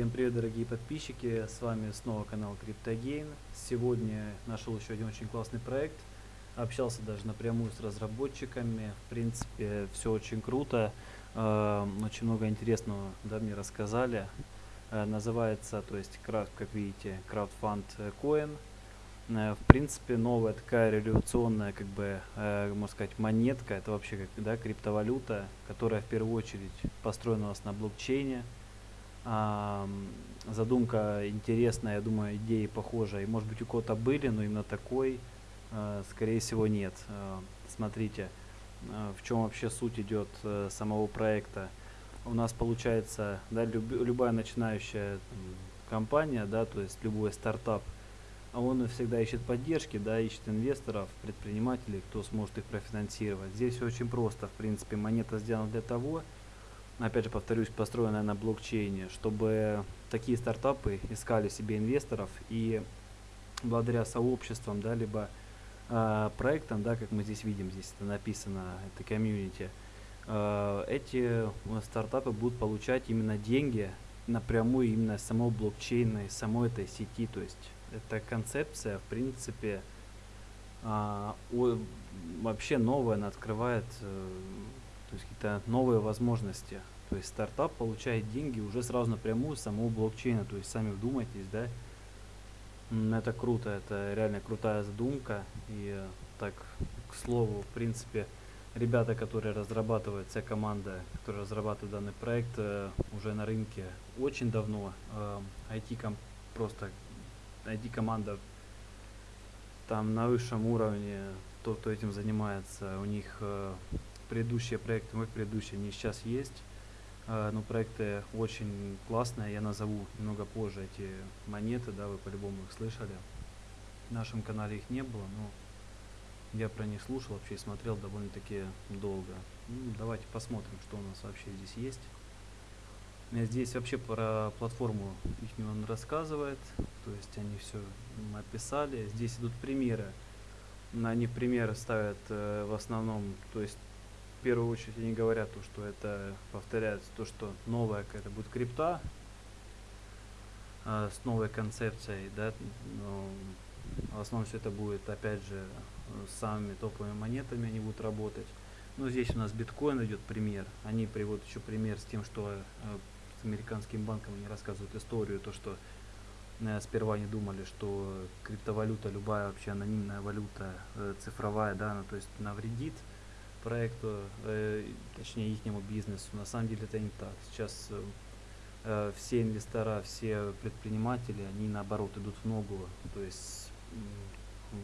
Всем привет, дорогие подписчики, с вами снова канал CryptoGain. Сегодня нашел еще один очень классный проект, общался даже напрямую с разработчиками, в принципе все очень круто, э, очень много интересного да, мне рассказали. Э, называется, то есть, как видите, CraftFund Coin. Э, в принципе, новая такая революционная, как бы, э, можно сказать, монетка, это вообще да, криптовалюта, которая в первую очередь построена у нас на блокчейне, задумка интересная, я думаю, идеи похожие. Может быть, у кого-то были, но именно такой, а, скорее всего, нет. А, смотрите, а, в чем вообще суть идет самого проекта. У нас получается, да, люб, любая начинающая компания, да, то есть любой стартап, он всегда ищет поддержки, да, ищет инвесторов, предпринимателей, кто сможет их профинансировать. Здесь все очень просто, в принципе, монета сделана для того, опять же повторюсь, построенная на блокчейне, чтобы такие стартапы искали себе инвесторов и благодаря сообществам, да, либо э, проектам, да, как мы здесь видим, здесь это написано, это комьюнити, э, эти стартапы будут получать именно деньги напрямую именно с самого блокчейна, из самой этой сети, то есть эта концепция, в принципе, э, о, вообще новая, она открывает э, то есть какие-то новые возможности. То есть стартап получает деньги уже сразу напрямую с самого блокчейна. То есть сами вдумайтесь, да. Это круто, это реально крутая задумка. И так, к слову, в принципе, ребята, которые разрабатывают, вся команда, которая разрабатывает данный проект, э, уже на рынке очень давно. IT-ком просто IT-команда там на высшем уровне, тот, кто этим занимается, у них э, предыдущие проекты, мой предыдущий, они сейчас есть. Uh, но проекты очень классные, я назову немного позже эти монеты, да, вы по-любому их слышали. В нашем канале их не было, но я про них слушал, вообще смотрел довольно-таки долго. Ну, давайте посмотрим, что у нас вообще здесь есть. Здесь вообще про платформу их он рассказывает, то есть они все описали. Здесь идут примеры. Они примеры ставят э, в основном, то есть в первую очередь они говорят то, что это повторяется то, что новая какая-то будет крипта э, с новой концепцией, да, но в основном все это будет опять же с самыми топовыми монетами они будут работать. Ну здесь у нас биткоин идет пример. Они приводят еще пример с тем, что э, с американским банком они рассказывают историю, то что э, сперва они думали, что криптовалюта, любая вообще анонимная валюта э, цифровая, да, она то есть навредит проекту, э, точнее ихнему бизнесу. На самом деле это не так. Сейчас э, э, все инвестора, все предприниматели, они наоборот идут в ногу, то есть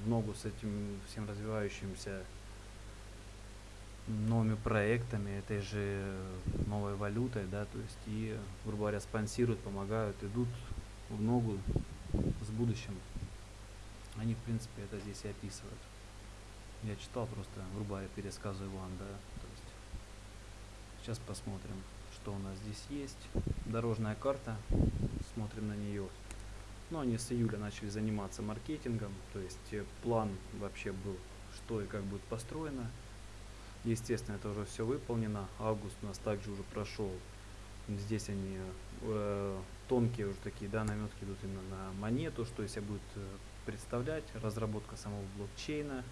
в ногу с этим всем развивающимся новыми проектами, этой же новой валютой, да, то есть и, грубо говоря, спонсируют, помогают, идут в ногу с будущим. Они, в принципе, это здесь и описывают. Я читал просто, грубо говоря, пересказываю вам, да. То есть сейчас посмотрим, что у нас здесь есть. Дорожная карта, смотрим на нее. Ну, они с июля начали заниматься маркетингом, то есть э, план вообще был, что и как будет построено. Естественно, это уже все выполнено. Август у нас также уже прошел. Здесь они э, тонкие уже такие, да, наметки идут именно на монету, что из себя будет э, представлять, разработка самого блокчейна,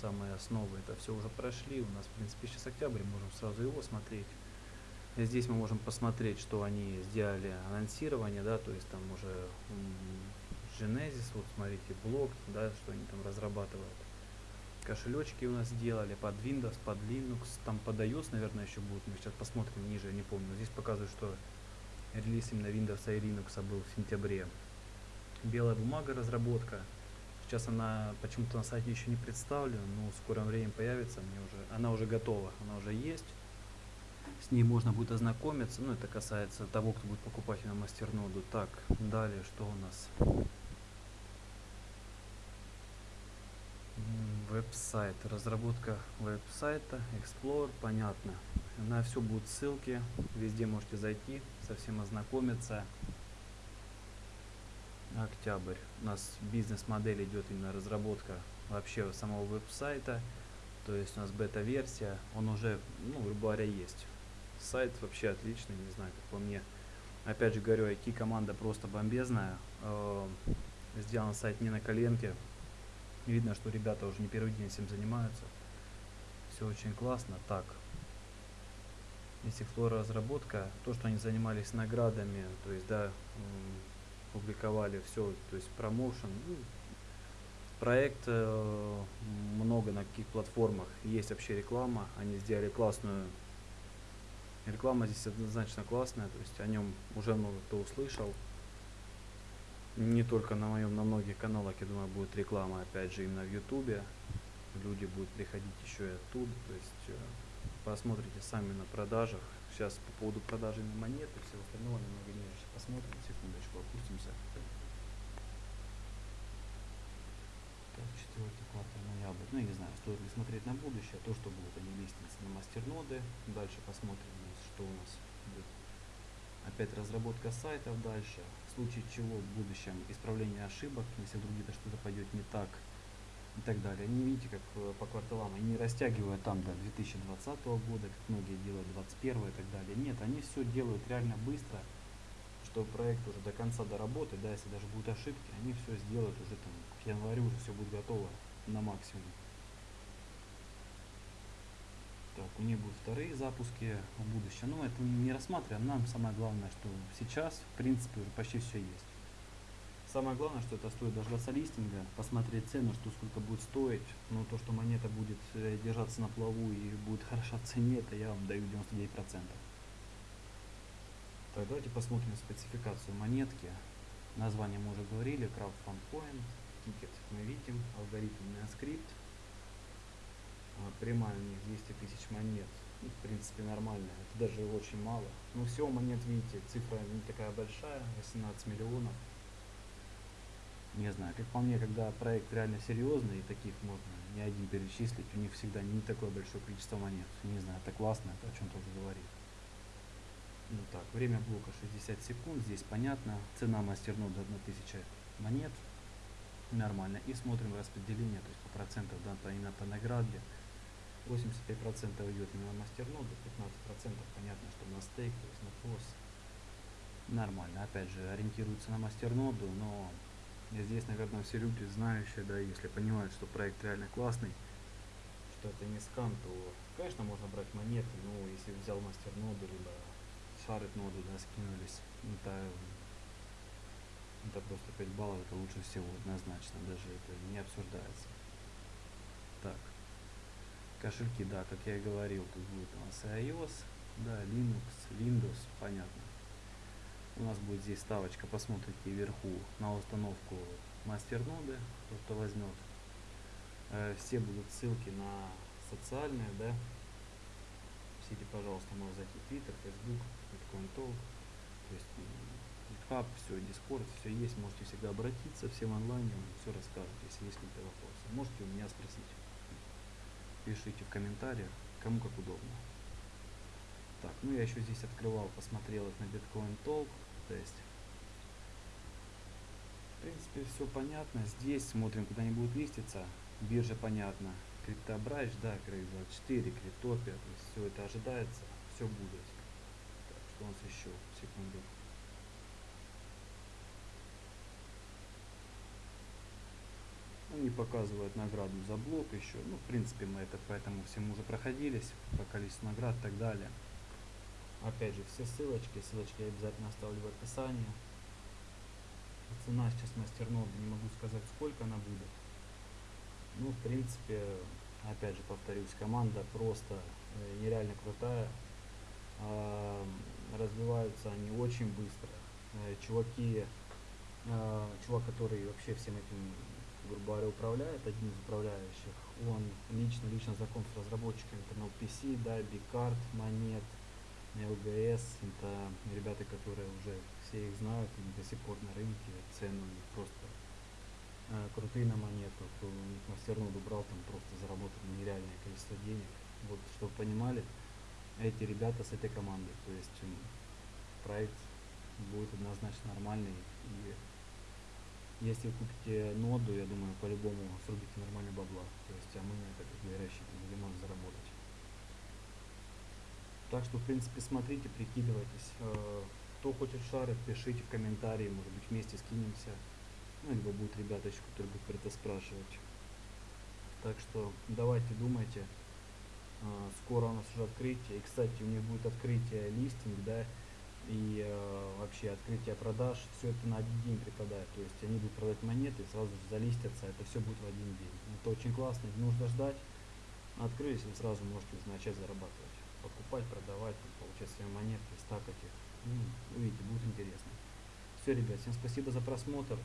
самые основы, это все уже прошли. У нас, в принципе, сейчас октябрь, можем сразу его смотреть. Здесь мы можем посмотреть, что они сделали анонсирование, да, то есть там уже Genesis, вот смотрите, блок, да, что они там разрабатывают. Кошелечки у нас сделали под Windows, под Linux, там под iOS, наверное, еще будут. Мы сейчас посмотрим ниже, я не помню. Здесь показывают, что релиз именно Windows и Linux был в сентябре. Белая бумага разработка. Сейчас она почему-то на сайте еще не представлена, но в скором времени появится. Мне уже, она уже готова, она уже есть. С ней можно будет ознакомиться. Ну, это касается того, кто будет покупать на мастерноду. Так, далее, что у нас? Веб-сайт. Разработка веб-сайта, Explorer, понятно. На все будут ссылки. Везде можете зайти, совсем ознакомиться октябрь. У нас бизнес-модель идет именно разработка вообще самого веб-сайта. То есть у нас бета-версия, он уже, ну, грубо говоря, есть. сайт вообще отличный, не знаю, как по мне. Опять же говорю, IT-команда просто бомбезная. Э, сделан сайт не на коленке. Видно, что ребята уже не первый день этим занимаются. Все очень классно. Так, есть Explorer разработка, то, что они занимались наградами, то есть, да, публиковали все, то есть промоушен, ну, проект э, много на каких платформах, есть вообще реклама, они сделали классную, реклама здесь однозначно классная, то есть о нем уже много кто услышал, не только на моем, на многих каналах, я думаю, будет реклама, опять же, именно в ютубе, люди будут приходить еще и оттуда, то есть э, посмотрите сами на продажах. Сейчас по поводу продажи монет и всего остального немного ниже посмотрим. Секундочку, опустимся. Так, четвертый квартал ноябрь. Ну, я не знаю, стоит ли смотреть на будущее. То, что будут они листиться на мастерноды. Дальше посмотрим, что у нас будет. Опять разработка сайтов дальше. В случае чего в будущем исправление ошибок. Если вдруг где-то что-то пойдет не так, и так далее. Они, видите, как э, по кварталам, они не растягивают там до 2020 года, как многие делают 2021 и так далее. Нет, они все делают реально быстро, что проект уже до конца доработать, да, если даже будут ошибки, они все сделают уже там к январю уже все будет готово на максимум. Так, у них будут вторые запуски в будущем. Ну, это не рассматриваем. Нам самое главное, что сейчас, в принципе, уже почти все есть. Самое главное, что это стоит дождаться листинга, посмотреть цену, что сколько будет стоить. Но то, что монета будет э, держаться на плаву и будет хороша в цене, это я вам даю 99%. Так, давайте посмотрим спецификацию монетки. Название мы уже говорили, Crowdfund Point, тикет мы видим, алгоритмный скрипт. А, прямая у них 200 тысяч монет. Ну, в принципе, нормально. Это даже очень мало. Но всего монет, видите, цифра не такая большая, 18 миллионов не знаю, как по мне, когда проект реально серьезный, и таких можно не один перечислить, у них всегда не такое большое количество монет. Не знаю, это классно, это о чем тоже говорит. Ну так, время блока 60 секунд, здесь понятно. Цена мастернода 1000 монет. Нормально. И смотрим распределение, то есть по процентам да, именно по награде. 85% идет именно на мастерноду, 15% понятно, что на стейк, то есть на пос. Нормально. Опять же, ориентируется на мастерноду, но и здесь, наверное, все люди знающие, да, если понимают, что проект реально классный, что это не скам, то, конечно, можно брать монеты, но если взял мастер ноду, либо шарит ноду, да, скинулись, это, это просто 5 баллов, это лучше всего, однозначно, даже это не обсуждается. Так, кошельки, да, как я и говорил, тут будет у нас iOS, да, Linux, Windows, понятно у нас будет здесь ставочка, посмотрите вверху на установку мастерноды, кто возьмет. Э, все будут ссылки на социальные, да. Пишите, пожалуйста, можно зайти в Twitter, Facebook, Bitcoin Talk, то есть GitHub, все, Discord, все есть, можете всегда обратиться, всем онлайн, все расскажут, если есть какие-то вопросы. Можете у меня спросить. Пишите в комментариях, кому как удобно. Так, ну я еще здесь открывал, посмотрел их на Bitcoin Talk, то есть, в принципе, все понятно. Здесь смотрим, куда они будут листиться. Биржа понятно. Криптобрайч, да, Крейг24, Криптопия, то есть все это ожидается, все будет. Так, что у нас еще? Секунду. Они показывают награду за блок еще. Ну, в принципе, мы это поэтому всем уже проходились по количеству наград и так далее. Опять же, все ссылочки, ссылочки я обязательно оставлю в описании. Цена сейчас мастерноды, не могу сказать, сколько она будет. Ну, в принципе, опять же, повторюсь, команда просто э, нереально крутая. Э, развиваются они очень быстро. Э, чуваки, э, чувак, который вообще всем этим, грубо говоря, управляет, один из управляющих, он лично-лично знаком с разработчиками Internal PC, да, Bigcard, Монет, ЛГС, это ребята, которые уже все их знают, и до сих пор на рынке, цены у них просто э, крутые на монету, кто у них мастерноду брал, там просто заработал нереальное количество денег. Вот, чтобы понимали, эти ребята с этой командой, то есть проект будет однозначно нормальный, и если вы купите ноду, я думаю, по-любому срубите нормально бабла, то есть, а мы на это, как бы, рассчитываем, заработать. Так что, в принципе, смотрите, прикидывайтесь. Э, Кто хочет шары, пишите в комментарии, может быть, вместе скинемся. Ну, либо будут ребята которые будут про это спрашивать. Так что давайте думайте. А, Скоро у нас уже открытие. И, кстати, у них будет открытие листинг, да, и э, вообще открытие продаж. Все это на один день припадает. То есть они будут продать монеты, сразу залистятся. Это все будет в один день. Это очень классно. Не нужно ждать. Открылись, вы сразу можете начать зарабатывать. Покупать, продавать, получать свои монеты, стакать их. Ну, увидите, будет интересно. Все, ребят, всем спасибо за просмотр.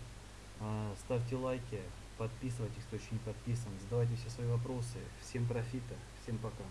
А, Ставьте лайки, подписывайтесь, кто еще не подписан. Задавайте все свои вопросы. Всем профита, всем пока.